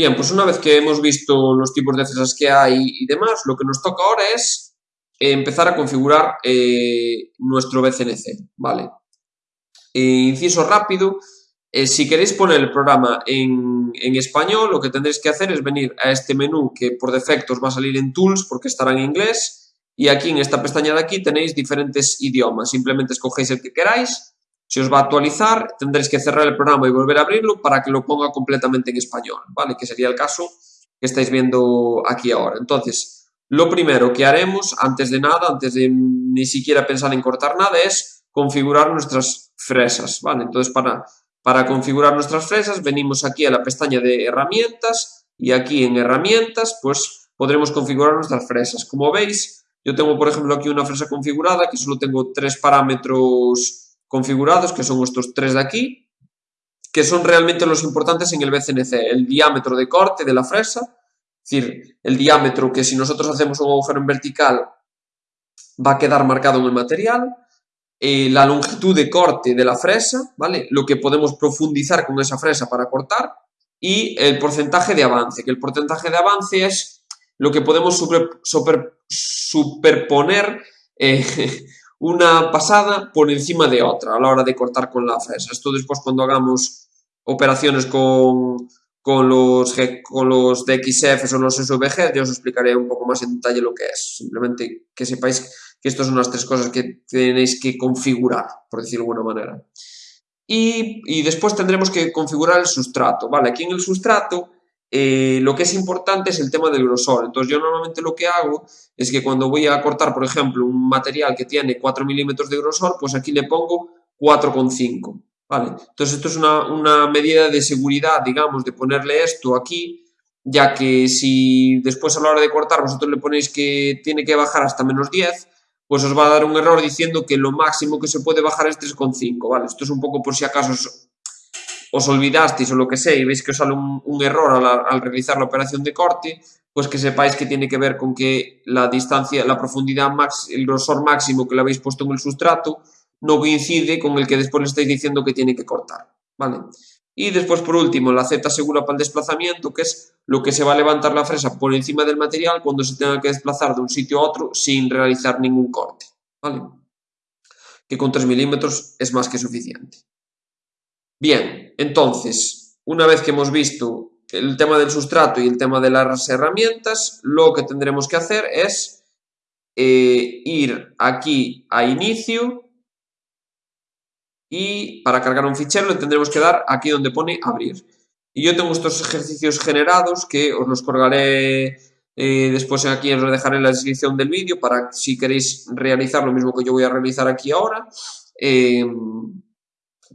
Bien, pues una vez que hemos visto los tipos de fresas que hay y demás, lo que nos toca ahora es empezar a configurar eh, nuestro BCNC, ¿vale? inciso rápido, eh, si queréis poner el programa en, español, lo que tendréis que hacer es venir a este menú que por defecto os va a salir en Tools porque estará en inglés y aquí en esta pestaña de aquí tenéis diferentes idiomas. Simplemente escogéis el que queráis, se os va a actualizar, tendréis que cerrar el programa y volver a abrirlo para que lo ponga completamente en español, ¿vale? Que sería el caso que estáis viendo aquí ahora. Entonces, lo primero que haremos, antes de nada, antes de ni siquiera pensar en cortar nada, es configurar nuestras fresas, ¿vale? Entonces, para para configurar nuestras fresas venimos aquí a la pestaña de herramientas y aquí en herramientas pues podremos configurar nuestras fresas. Como veis, yo tengo por ejemplo aquí una fresa configurada que solo tengo tres parámetros configurados que son estos tres de aquí que son realmente los importantes en el BCNC, el diámetro de corte de la fresa, es decir, el diámetro que si nosotros hacemos un agujero en vertical va a quedar marcado en el material, eh, la longitud de corte de la fresa, ¿vale? Lo que podemos profundizar con esa fresa para cortar y el porcentaje de avance, que el porcentaje de avance es lo que podemos superponer eh, una pasada por encima de otra a la hora de cortar con la fresa. Esto después cuando hagamos operaciones con, con los, con los DXF o los SVG, ya os explicaré un poco más en detalle lo que es. Simplemente que sepáis que estas son las tres cosas que tenéis que configurar, por decirlo de alguna manera. Y, después tendremos que configurar el sustrato, ¿vale? Aquí en el sustrato eh, lo que es importante es el tema del grosor. Entonces yo normalmente lo que hago es que cuando voy a cortar, por ejemplo, un material que tiene 4 milímetros de grosor, pues aquí le pongo 4,5, ¿vale? Entonces esto es una, una medida de seguridad, digamos, de ponerle esto aquí, ya que si después a la hora de cortar vosotros le ponéis que tiene que bajar hasta menos 10, pues os va a dar un error diciendo que lo máximo que se puede bajar es 3,5, ¿vale? Esto es un poco por si acaso os, olvidasteis o lo que sé y veis que os sale un, error al, realizar la operación de corte, pues que sepáis que tiene que ver con que la distancia, la profundidad, max, el grosor máximo que le habéis puesto en el sustrato no coincide con el que después le estáis diciendo que tiene que cortar, ¿vale? Y después, por último, la Z segura para el desplazamiento, que es lo que se va a levantar la fresa por encima del material cuando se tenga que desplazar de un sitio a otro sin realizar ningún corte. ¿vale? Que con 3 milímetros es más que suficiente. Bien, entonces, una vez que hemos visto el tema del sustrato y el tema de las herramientas, lo que tendremos que hacer es eh, ir aquí a inicio y para cargar un fichero le tendremos que dar aquí donde pone abrir. Y yo tengo estos ejercicios generados que os los colgaré eh, después aquí, os lo dejaré en la descripción del vídeo para si queréis realizar lo mismo que yo voy a realizar aquí ahora, eh,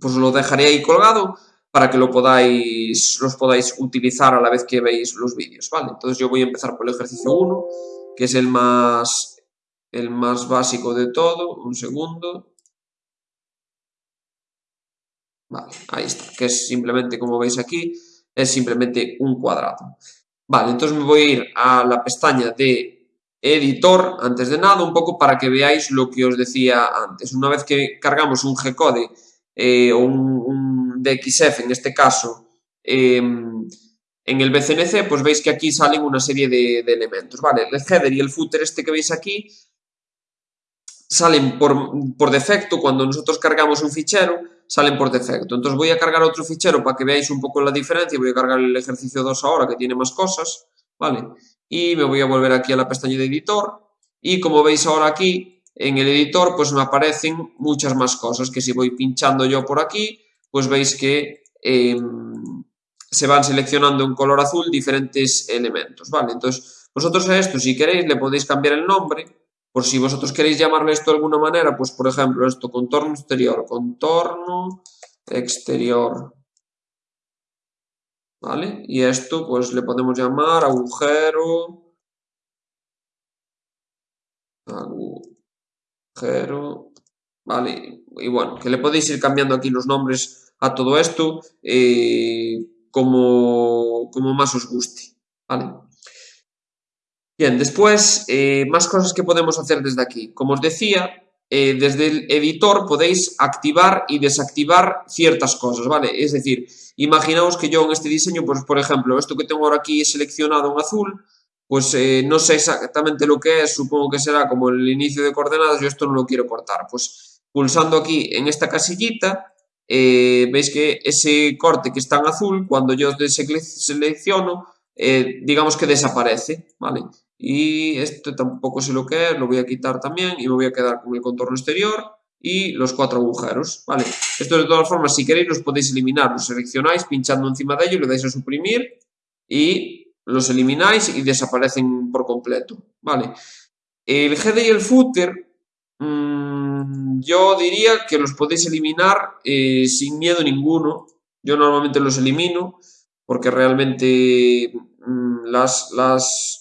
pues lo dejaré ahí colgado para que lo podáis, los podáis utilizar a la vez que veis los vídeos, ¿vale? Entonces yo voy a empezar por el ejercicio 1, que es el más, el más básico de todo, un segundo, Vale, ahí está, que es simplemente, como veis aquí, es simplemente un cuadrado. Vale, entonces me voy a ir a la pestaña de editor, antes de nada, un poco para que veáis lo que os decía antes. Una vez que cargamos un G-code eh, o un, DXF, en este caso, em, en el BCNC, pues veis que aquí salen una serie de, de, elementos, ¿vale? El header y el footer este que veis aquí salen por, por defecto cuando nosotros cargamos un fichero, salen por defecto. Entonces voy a cargar otro fichero para que veáis un poco la diferencia. Voy a cargar el ejercicio 2 ahora que tiene más cosas, ¿vale? Y me voy a volver aquí a la pestaña de editor. Y como veis ahora aquí, en el editor, pues me aparecen muchas más cosas que si voy pinchando yo por aquí, pues veis que em, se van seleccionando en color azul diferentes elementos, ¿vale? Entonces, vosotros a esto, si queréis, le podéis cambiar el nombre por si vosotros queréis llamarle esto de alguna manera, pues por ejemplo esto, contorno exterior, contorno exterior. ¿Vale? Y esto pues le podemos llamar agujero, agujero, ¿vale? Y bueno, que le podéis ir cambiando aquí los nombres a todo esto eh, como, como más os guste, ¿vale? Bien, después, eh, más cosas que podemos hacer desde aquí. Como os decía, eh, desde el editor podéis activar y desactivar ciertas cosas, ¿vale? Es decir, imaginaos que yo en este diseño, pues por ejemplo, esto que tengo ahora aquí seleccionado en azul, pues eh, no sé exactamente lo que es, supongo que será como el inicio de coordenadas, yo esto no lo quiero cortar, pues pulsando aquí en esta casillita, eh, veis que ese corte que está en azul, cuando yo selecciono, digamos que desaparece, ¿vale? Y esto tampoco sé lo que es, lo voy a quitar también y me voy a quedar con el contorno exterior y los cuatro agujeros, ¿vale? Esto de todas formas, si queréis, los podéis eliminar. Los seleccionáis pinchando encima de ellos, le dais a suprimir y los elimináis y desaparecen por completo, ¿vale? El head y el footer, mmm, yo diría que los podéis eliminar eh, sin miedo ninguno. Yo normalmente los elimino porque realmente mmm, las, las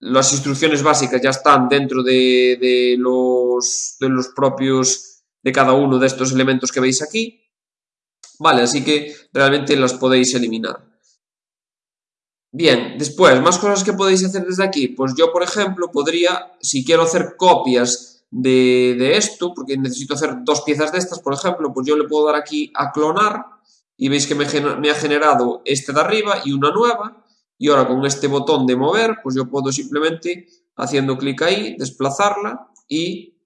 las instrucciones básicas ya están dentro de, los, de los propios de cada uno de estos elementos que veis aquí. Vale, así que realmente las podéis eliminar. Bien, después, más cosas que podéis hacer desde aquí. Pues yo, por ejemplo, podría, si quiero hacer copias de, de esto, porque necesito hacer dos piezas de estas, por ejemplo, pues yo le puedo dar aquí a clonar y veis que me, ha generado este de arriba y una nueva y ahora con este botón de mover, pues yo puedo simplemente, haciendo clic ahí, desplazarla y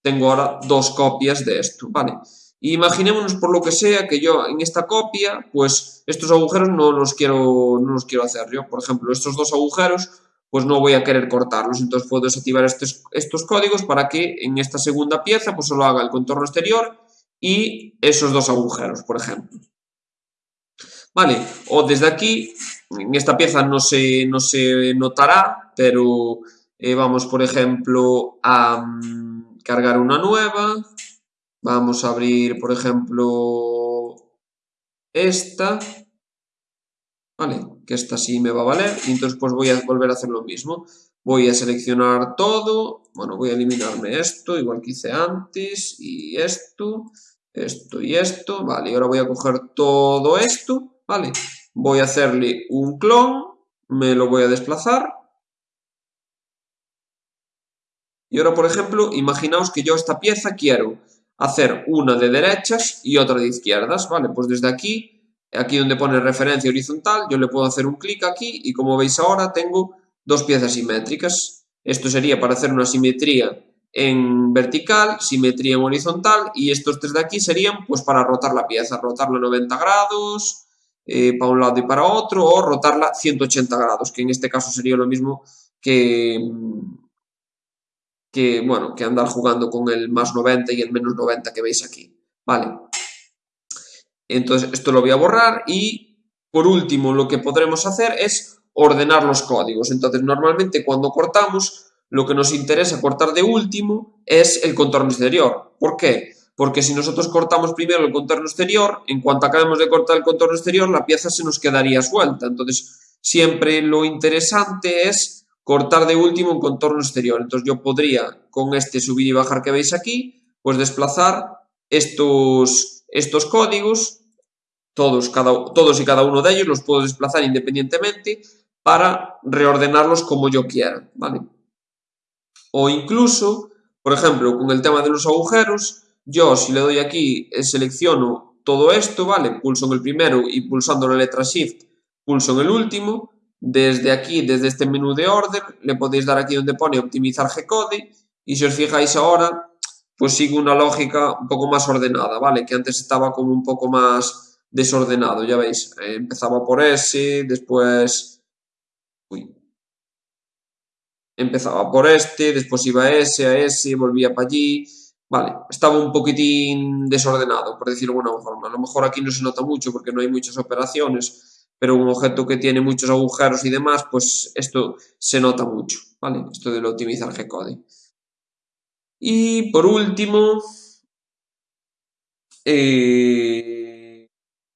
tengo ahora dos copias de esto, ¿vale? Imaginémonos por lo que sea que yo en esta copia, pues estos agujeros no los quiero, no los quiero hacer yo. Por ejemplo, estos dos agujeros, pues no voy a querer cortarlos. Entonces puedo desactivar estos, estos códigos para que en esta segunda pieza, pues solo haga el contorno exterior y esos dos agujeros, por ejemplo. Vale, o desde aquí en esta pieza no se, no se notará, pero eh, vamos, por ejemplo, a mm, cargar una nueva. Vamos a abrir, por ejemplo, esta. Vale, que esta sí me va a valer. Y entonces pues voy a volver a hacer lo mismo. Voy a seleccionar todo. Bueno, voy a eliminarme esto, igual que hice antes. Y esto, esto y esto. Vale, y ahora voy a coger todo esto. Vale, voy a hacerle un clon, me lo voy a desplazar. Y ahora, por ejemplo, imaginaos que yo esta pieza quiero hacer una de derechas y otra de izquierdas, ¿vale? Pues desde aquí, aquí donde pone referencia horizontal, yo le puedo hacer un clic aquí y como veis ahora tengo dos piezas simétricas. Esto sería para hacer una simetría en vertical, simetría en horizontal y estos tres de aquí serían pues para rotar la pieza, rotarla 90 grados, eh, para un lado y para otro, o rotarla 180 grados, que en este caso sería lo mismo que, que, bueno, que andar jugando con el más 90 y el menos 90 que veis aquí. Vale. Entonces, esto lo voy a borrar y, por último, lo que podremos hacer es ordenar los códigos. Entonces, normalmente cuando cortamos, lo que nos interesa cortar de último es el contorno exterior. ¿Por qué? porque si nosotros cortamos primero el contorno exterior, en cuanto acabemos de cortar el contorno exterior, la pieza se nos quedaría suelta. Entonces, siempre lo interesante es cortar de último un contorno exterior. Entonces, yo podría, con este subir y bajar que veis aquí, pues desplazar estos, estos códigos, todos, cada, todos y cada uno de ellos los puedo desplazar independientemente para reordenarlos como yo quiera, ¿vale? O incluso, por ejemplo, con el tema de los agujeros, yo, si le doy aquí, eh, selecciono todo esto, ¿vale? Pulso en el primero y pulsando la letra Shift, pulso en el último. Desde aquí, desde este menú de orden, le podéis dar aquí donde pone optimizar G-code y si os fijáis ahora, pues sigue una lógica un poco más ordenada, ¿vale? Que antes estaba como un poco más desordenado, ya veis. Eh, empezaba por S, después... Uy. Empezaba por este, después iba a S, a S, volvía para allí Vale, estaba un poquitín desordenado, por decirlo de alguna forma. A lo mejor aquí no se nota mucho porque no hay muchas operaciones, pero un objeto que tiene muchos agujeros y demás, pues esto se nota mucho, ¿vale? Esto de lo optimizar G-code. Y por último, eh,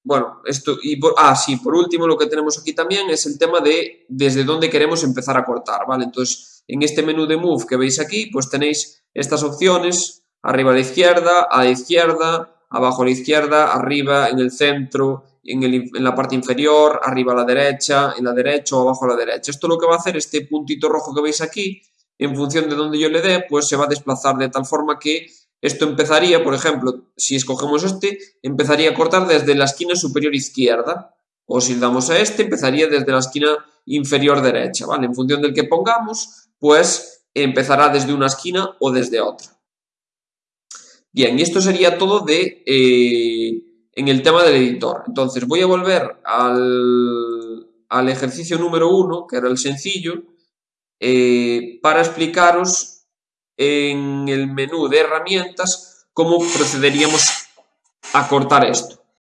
bueno, esto, y por, ah, sí, por último lo que tenemos aquí también es el tema de desde dónde queremos empezar a cortar, ¿vale? Entonces, en este menú de Move que veis aquí, pues tenéis estas opciones arriba a la izquierda, a la izquierda, abajo a la izquierda, arriba, en el centro, en, la parte inferior, arriba a la derecha, en la derecha o abajo a la derecha. Esto lo que va a hacer, este puntito rojo que veis aquí, en función de donde yo le dé, pues se va a desplazar de tal forma que esto empezaría, por ejemplo, si escogemos este, empezaría a cortar desde la esquina superior izquierda. O si damos a este, empezaría desde la esquina inferior derecha, ¿vale? En función del que pongamos, pues empezará desde una esquina o desde otra. Bien, y esto sería todo de, eh, en el tema del editor. Entonces voy a volver al, al ejercicio número uno, que era el sencillo, eh, para explicaros en el menú de herramientas cómo procederíamos a cortar esto.